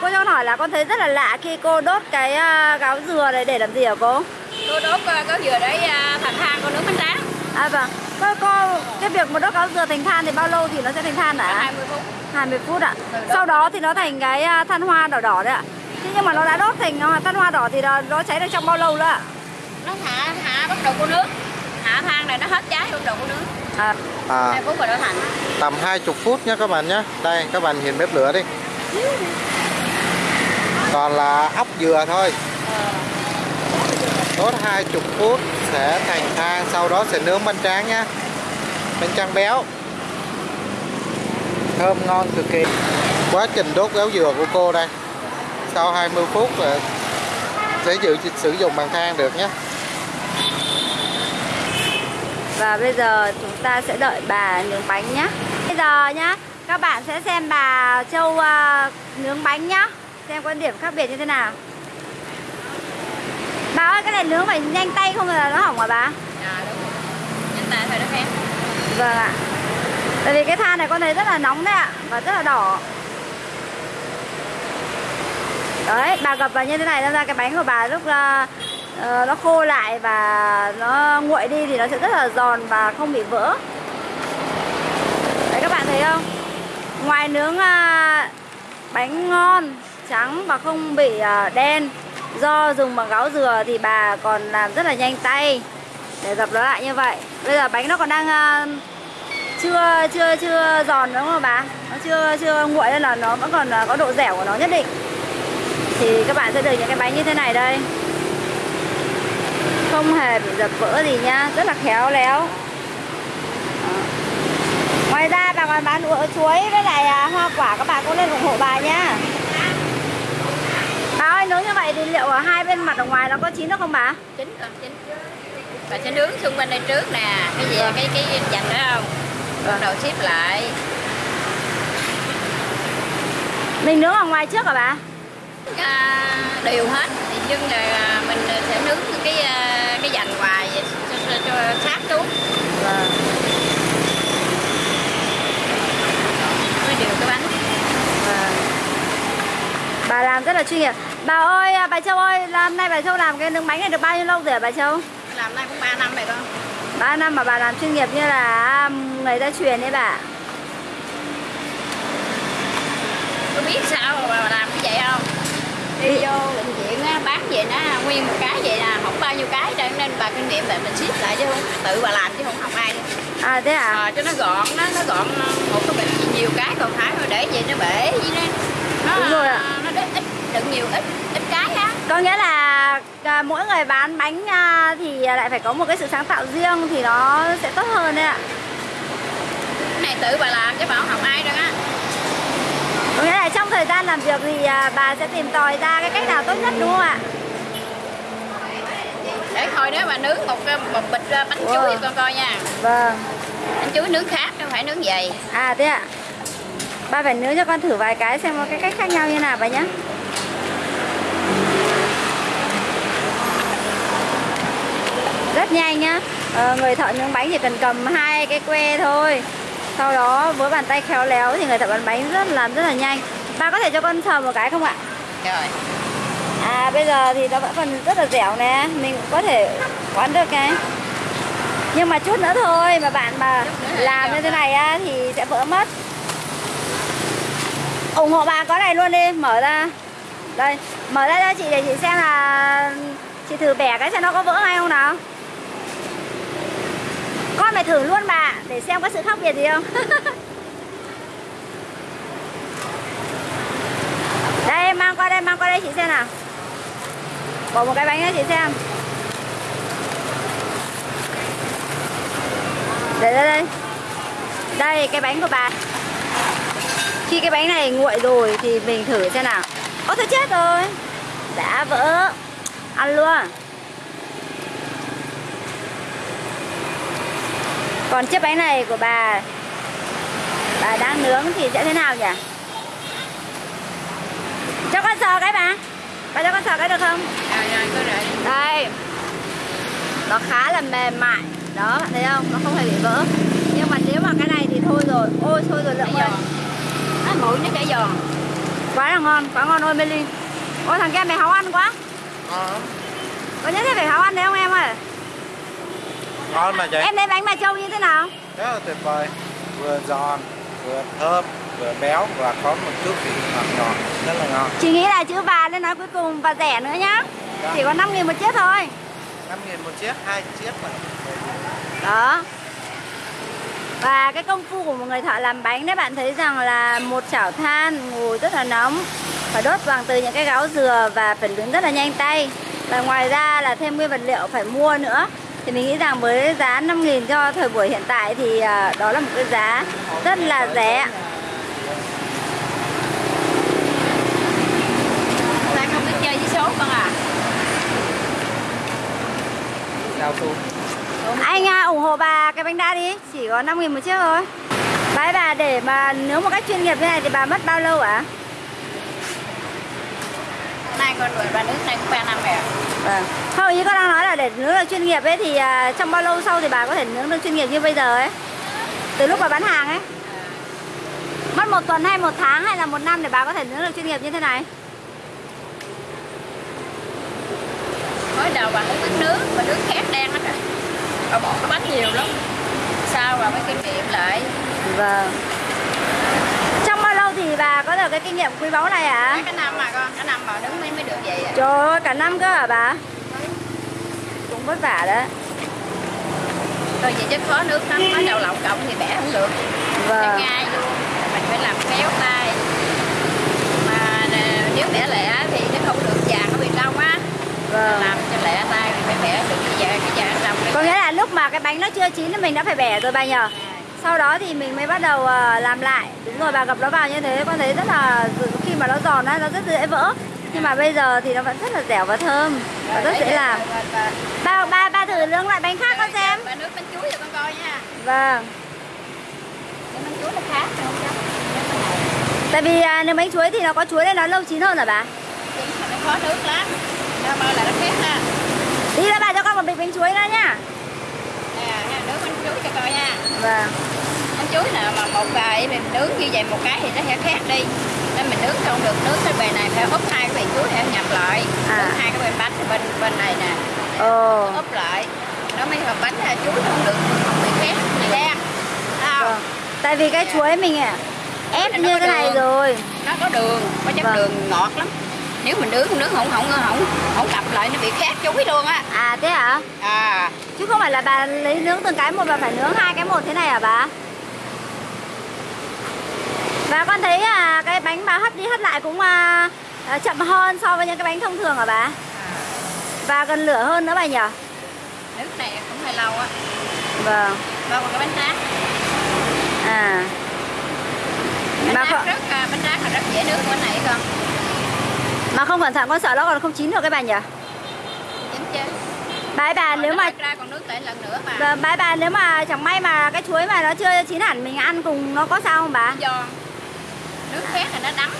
Cô cho con hỏi là con thấy rất là lạ khi cô đốt cái à, gáo dừa này để làm gì hả cô? Cô đốt uh, có dừa để uh, thành than con nướng bánh tráng À vâng. Cô, cô cái việc mà đốt gáo dừa thành than thì bao lâu thì nó sẽ thành than hả? 20 phút 20 phút ạ. Đó. Sau đó thì nó thành cái à, than hoa đỏ đỏ đấy ạ. Thế nhưng mà nó đã đốt thành à, than hoa đỏ thì nó, nó cháy được trong bao lâu nữa ạ? Nó hạ hạ bắt đầu cô nướng Hạ than này nó hết cháy bắt đầu cô nướng À, À, 2 phút rồi nó thành tầm 20 phút nhé các bạn nhé Đây các bạn nhìn bếp lửa đi còn là ốc dừa thôi. Đốt 20 phút sẽ thành than Sau đó sẽ nướng bánh tráng nhá. Bánh tráng béo. Thơm ngon cực kỳ. Quá trình đốt gáo dừa của cô đây. Sau 20 phút là sẽ dự sử dụng bằng than được nhé và bây giờ chúng ta sẽ đợi bà nướng bánh nhá. Bây giờ nhá, các bạn sẽ xem bà Châu uh, nướng bánh nhá. Xem có điểm khác biệt như thế nào. Bà ơi, cái này nướng phải nhanh tay không là nó hỏng hả bà? À đúng rồi Nhanh tay thôi nó kém Vâng ạ. Tại vì cái than này con thấy rất là nóng đấy ạ và rất là đỏ. Đấy, bà gập vào như thế này ra cái bánh của bà lúc ờ, nó khô lại và nó nguội đi thì nó sẽ rất là giòn và không bị vỡ. Đấy các bạn thấy không? Ngoài nướng à, bánh ngon, trắng và không bị à, đen do dùng bằng gáo dừa thì bà còn làm rất là nhanh tay để dập nó lại như vậy. Bây giờ bánh nó còn đang à, chưa chưa chưa giòn đúng không bà? Nó chưa chưa nguội nên là nó vẫn còn à, có độ dẻo của nó nhất định. Thì các bạn sẽ được những cái bánh như thế này đây. Không hề bị dập vỡ gì nhá, rất là khéo léo. Ngoài ra bà còn bán chuối với lại hoa quả các bạn cũng lên ủng hộ bà nhá. Bà ơi nướng như vậy thì liệu ở hai bên mặt ở ngoài nó có chín được không bà? Chín rồi chín Bà sẽ nướng xung quanh đây trước nè Cái gì cái cái dành đó không Bắt đầu xếp lại Mình nướng ở ngoài trước hả bà? à, đều hết nhưng là mình sẽ nướng cái à, cái dành ngoài cho, cho, cho sát xuống Vâng. mới đều cái bánh Vâng. Bà làm rất là chuyên nghiệp. Bà ơi, à, bà Châu ơi, hôm nay bà Châu làm cái nướng bánh này được bao nhiêu lâu rồi hả bà Châu? làm nay cũng 3 năm rồi con 3 năm mà bà làm chuyên nghiệp như là à, người ta truyền đấy bà. có biết sao mà bà làm cái vậy không đi vô bệnh viện á, bán vậy nó nguyên một cái vậy nè không bao nhiêu cái cho nên bà kinh nghiệm là mình ship lại chứ không tự bà làm chứ không học ai À thế à? à, cho nó gọn nó nó gọn một cái bệnh nhiều cái còn phải để vậy nó bể vậy đó nó Đúng rồi ạ. nó ít đựng nhiều ít ít cái á Có nghĩa là à, mỗi người bán bánh à, thì lại phải có một cái sự sáng tạo riêng thì nó sẽ tốt hơn đấy ạ. cái này tự bà làm chứ bà không học ai đâu á Có nghĩa là trong thời gian làm việc thì à, bà sẽ tìm tòi ra cái cách nào tốt nhất đúng không ạ? để thôi nếu mà nướng một cái- một bịch ờ, bánh chuối Wow. cho con coi nha Vâng. bánh chuối nướng khác không phải nướng dày À thế ạ. Ba phải nướng cho con thử vài cái xem có cái cách khác nhau như nào bà nhé. Rất nhanh nhá. Ờ, người thợ nướng bánh chỉ cần cầm hai cái que thôi. Sau đó với bàn tay khéo léo thì người thợ bán bánh rất làm rất là nhanh. Bà có thể cho con sờ một cái không ạ? rồi À bây giờ thì nó vẫn còn rất là dẻo nè Mình cũng có thể quán được cái Nhưng mà chút nữa thôi Mà bạn mà làm như thế này á Thì sẽ vỡ mất ủng hộ bà có này luôn đi mở ra đây mở ra cho chị để chị xem là chị thử bẻ cái xem nó có vỡ hay không nào con phải thử luôn bà, để xem có sự khác biệt gì không? Đây, mang qua đây, mang qua đây chị xem nào. Bỏ một cái bánh cho chị xem. Để ra đây. Đây, cái bánh của bà. Khi cái bánh này nguội rồi thì mình thử xem nào. Ôi, thôi chết rồi. Đã vỡ. Ăn luôn. Còn chiếc bánh này của bà Bà đang nướng thì sẽ thế nào nhỉ? Cho con sờ cái bà. Bà cho con sờ cái được không? Cứ rồi Đây. Nó khá là mềm mại. Đó bạn thấy không? Nó không hề bị vỡ. Nhưng mà nếu mà cái này thì thôi rồi. Ôi thôi rồi lượng ơi. Nó nguội nó chảy giòn. Quá là ngon quá ngon ôi Meli ôi thằng kia mày háu ăn quá. Ngon có nhất thiết phải háu ăn đấy không em ơi ngon mà chị. Em thấy bánh bà châu như thế nào? Rất là tuyệt vời. Vừa giòn vừa thơm vừa béo và có một chút vị ngọt ngọt rất là ngon. Chị nghĩ là chữ bà lên nói cuối cùng và rẻ nữa nhá. Dạ. chỉ có 5 nghìn một chiếc thôi. 5 nghìn một chiếc hai chiếc mà. Đó. Và cái công phu của một người thợ làm bánh đấy bạn thấy rằng là một chảo than ngồi rất là nóng phải đốt bằng từ những cái gáo dừa và phải nướng rất là nhanh tay. Và ngoài ra là thêm nguyên vật liệu phải mua nữa thì mình nghĩ rằng với giá 5 nghìn cho thời buổi hiện tại thì à, đó là một cái giá rất là rẻ ta không biết chơi với số con à cao su Anh à, ủng hộ bà cái bánh đa đi Chỉ có 5 nghìn một chiếc thôi. Bái bà để mà nướng một cách chuyên nghiệp như này thì bà mất bao lâu ạ? nay con nước này cũng ba năm rồi à. Vâng. Không, ý con đang nói là để nướng được chuyên nghiệp ấy Thì à, trong bao lâu sau thì bà có thể nướng được chuyên nghiệp như bây giờ ấy? Từ lúc bà bán hàng ấy. Mất một tuần hay một tháng hay là một năm để bà có thể nướng được chuyên nghiệp như thế này? Mới đầu bà không biết nướng bà nướng khét đen hết rồi. Bà bỏ cái bánh nhiều lắm. Sau bà mới kinh nghiệm lại? Vâng Trong bao lâu thì bà có được cái kinh nghiệm quý báu này? Mấy cái năm mà con cái năm mà nướng mới mới được vậy à. Trời ơi, cả năm cơ hả bà? Cũng vất vả đấy. Thôi vậy chứ khó nước lắm mới đầu lộng cộng thì bẻ không được. Vâng. Ngay luôn. Mình phải làm khéo tay. Mà nè, nếu bẻ lẹ thì nó không được vàng nó bị đông á. Vâng. Làm cho lẹ tay thì phải bẻ được cái vàng cái vàng trong Có nghĩa là lúc mà cái bánh nó chưa chín thì mình đã phải bẻ rồi bà nhờ Sau đó thì mình mới bắt đầu ờ, làm lại. Đúng rồi bà gập nó vào như thế con thấy rất là Khi mà nó giòn á nó rất dễ vỡ. Nhưng mà bây giờ thì nó vẫn rất là dẻo và thơm Và rất dễ làm. Ba, ba, ba thử nướng lại bánh khác con xem. Bà nước bánh chuối cho con coi nha. Vâng. Bánh chuối nó khác Tại vì à, nếu bánh chuối thì nó có chuối nên nó lâu chín hơn hả bà? Là nó khó nước lắm. Bao là nó khét ha. Đi ra bà cho con một bịch bánh chuối nữa nhá Nè, ha, nướng cho coi nha. Vâng. Bánh chuối nào mà một vài mình nướng như vậy một cái thì nó sẽ khác đi. Nên mình nướng không được nướng cái bề này phải úp hai cái bề chuối này nhập lại. À. úp hai cái bề bánh bên bên này nè. Ồ. Úp lại. Nó mới hợp bánh là chuối không được không bị khét bị đen không? vâng. Tại vì cái chuối mình à, ép Cái như thế này rồi. Nó có đường có chất Vâng. đường ngọt lắm nếu mình nướng nướng không không không không cặp lại nó bị khét chuối luôn á. À thế hả? À. Chứ không phải là bà lấy nướng từng cái một và phải nướng hai cái một thế này hả bà? Và con thấy à, cái bánh bà hấp đi hấp lại cũng à, à, chậm hơn so với những cái bánh thông thường hả bà? Và gần lửa hơn nữa bà nhỉ? nước này cũng hơi lâu á. Vâng. Bao còn cái bánh tráng. À. Bánh Mà tráng không, rất à, bánh tráng là rất dễ nướng bên này con mà không cẩn thận con sợ nó còn không chín được cái bà nhỉ? chính chứ Bái bà nếu mà ra còn nước lại lần nữa mà Vâng, bái bà nếu mà chẳng may mà cái chuối mà nó chưa chín hẳn mình ăn cùng nó có sao không bà? giòn nước khét là nó đắng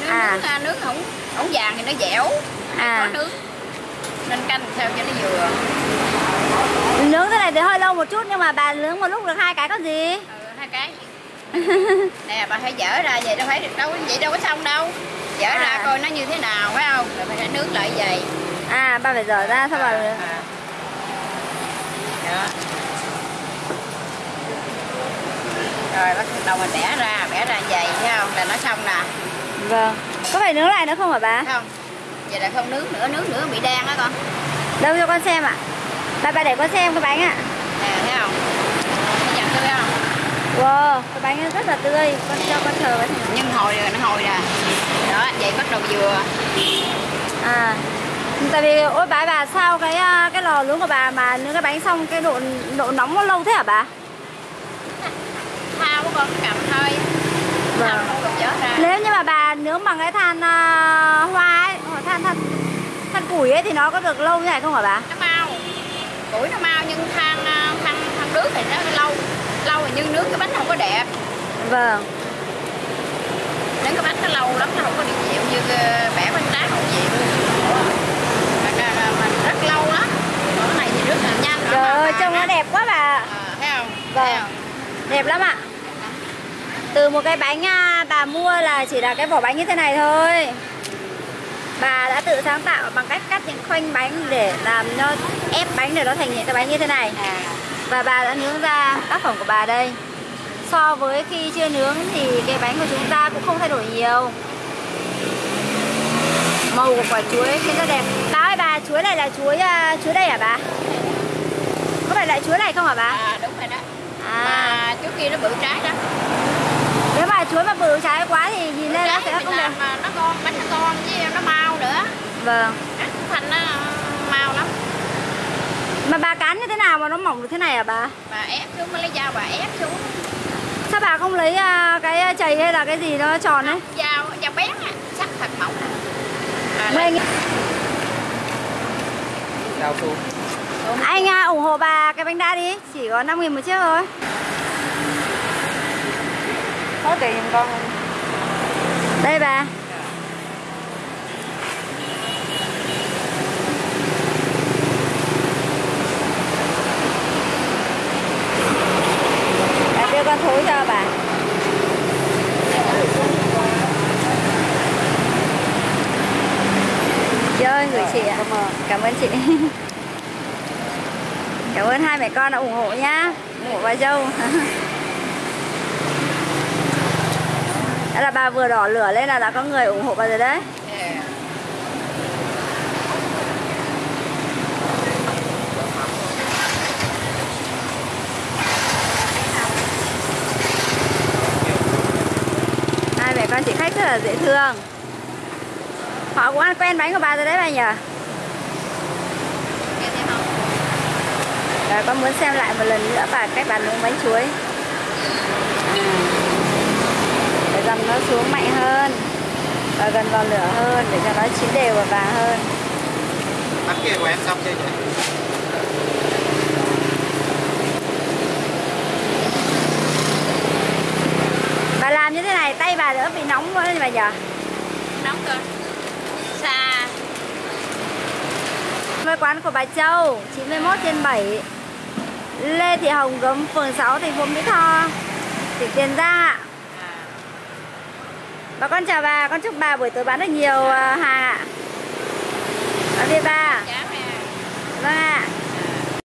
nước À. nước, à, nước không không vàng thì nó dẻo À. có nước nên canh sao cho nó vừa Nướng thế này thì hơi lâu một chút nhưng mà bà nướng một lúc được hai cái có gì? ừ, hai cái nè bà phải dở ra vậy đâu phải được đâu vậy đâu có xong đâu dở À. ra coi nó như thế nào phải không? Rồi phải nướng lại vậy. À, bà phải dở ra sao bà à. đó. Rồi bắt đầu mình bẻ ra bẻ ra vậy thấy không? Là nó xong nè. Vâng. Có phải nướng lại nữa không hả bà? không? Vậy là không nướng nữa nướng nữa bị đen á con. Đâu cho con xem ạ. Bà bà để con xem cái bánh ạ. Nè thấy không? Nhận tươi không Wow, cái bánh rất là tươi. Con cho con thờ cái nhưng hồi rồi nó hồi nè đó vậy bắt đầu vừa. À Tại vì ôi bà bà sao cái à, cái lò nướng của bà mà nướng cái bánh xong cái độ độ nóng nó lâu thế hả bà? thao của con cầm thôi. Vâng. Nếu như mà bà nướng bằng cái than à, hoa ấy, than than than củi ấy thì nó có được lâu như này không hả bà? nó mau. Củi nó mau nhưng than à, than than nước thì nó lâu lâu rồi nhưng nướng cái bánh không có đẹp. Vâng. nướng cái bánh nó lâu lắm nó không có được dịu như ờ, bẻ bánh tráng không dịu mà rất lâu lắm. Còn cái này thì rất là nhanh Trời ơi, trông nó đẹp quá bà. Ờ, thấy không? Vâng. thấy không? Đẹp lắm ạ. Từ một cái bánh à, bà mua là chỉ là cái vỏ bánh như thế này thôi. Bà đã tự sáng tạo bằng cách cắt những khoanh bánh để làm nó ép bánh để nó thành những cái bánh như thế này. À Và bà đã nướng ra tác phẩm của bà đây. So với khi chưa nướng thì cái bánh của chúng ta cũng không thay đổi nhiều. Màu của quả chuối khiến nó đẹp. Bà ơi bà, chuối này là chuối à, chuối đây hả bà? Có phải loại chuối này không hả bà? à đúng rồi đó. À, mà trước kia nó bự trái đó. Nếu mà chuối mà bự trái quá thì nhìn lên nó sẽ không đẹp. làm mà nó ngon bánh nó ngon với nó mau nữa. Vâng. Ăn thành nó lắm Mà bà cán như thế nào mà nó mỏng được thế này hả bà? bà ép xuống mới lấy dao bà ép xuống. Sao bà không lấy à, cái chày hay là cái gì nó tròn ấy? dao dao bén á sắc thật mỏng à, à lấy- anh, anh à, ủng hộ bà cái bánh đa đi Chỉ có 5 nghìn một chiếc thôi. Có tiền giùm con. Đây Bà đưa con thối cho bà Chị ơi gửi chị ạ Cảm ơn chị. Cảm ơn hai mẹ con đã ủng hộ nhá. Ủng hộ bà dâu. Đó là bà vừa đỏ lửa lên là đã có người ủng hộ bà rồi đấy. Hai mẹ con chị khách rất là dễ thương. Họ cũng ăn quen bánh của bà rồi đấy bà nhỉ Nghe thấy không? Và con muốn xem lại một lần nữa bà cách bà nướng bánh chuối. Để dầm nó xuống mạnh hơn và gần vào lửa hơn để cho nó chín đều và vàng hơn. Bánh kia của em xong chưa vậy bà làm như thế này tay bà đỡ bị nóng quá bà nhỉ nóng cơ xa với quán của bà Châu 91 trên 7 Lê Thị Hồng Gấm phường 6 thành phố Mỹ Tho. Tỉnh Tiền Giang ạ. Bà con chào bà, con chúc bà buổi tối bán được nhiều à, hàng ạ. Tạm biệt bà chán